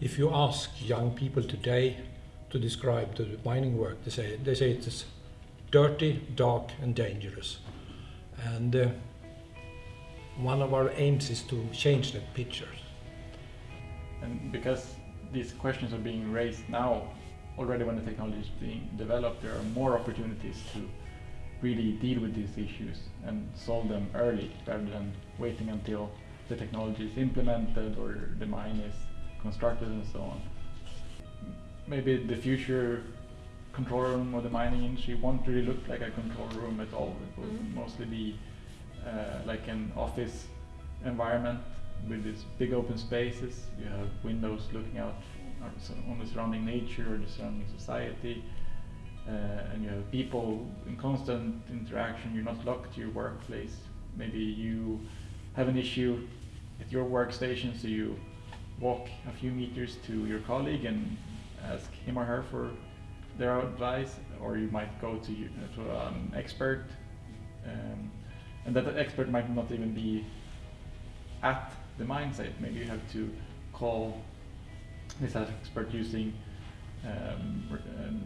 if you ask young people today to describe the mining work, they say they say it's dirty, dark, and dangerous. And uh, one of our aims is to change that picture. And because these questions are being raised now, already when the technology is being developed, there are more opportunities to really deal with these issues and solve them early rather than waiting until the technology is implemented or the mine is constructed and so on. Maybe the future control room or the mining industry won't really look like a control room at all. It will Mm. mostly be uh, like an office environment with these big open spaces. You have windows looking out on the on the surrounding nature or the surrounding society. Uh, and you have people in constant interaction. You're not locked to your workplace. Maybe you have an issue at your workstation, so you walk a few meters to your colleague and ask him or her for their advice, or you might go to, you, to an expert, um, and that expert might not even be at the mine site. Maybe you have to call this expert using um, um,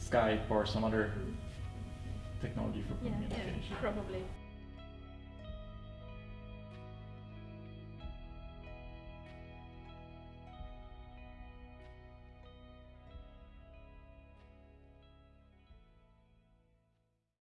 Skype or some other technology for Yeah, communication. probably.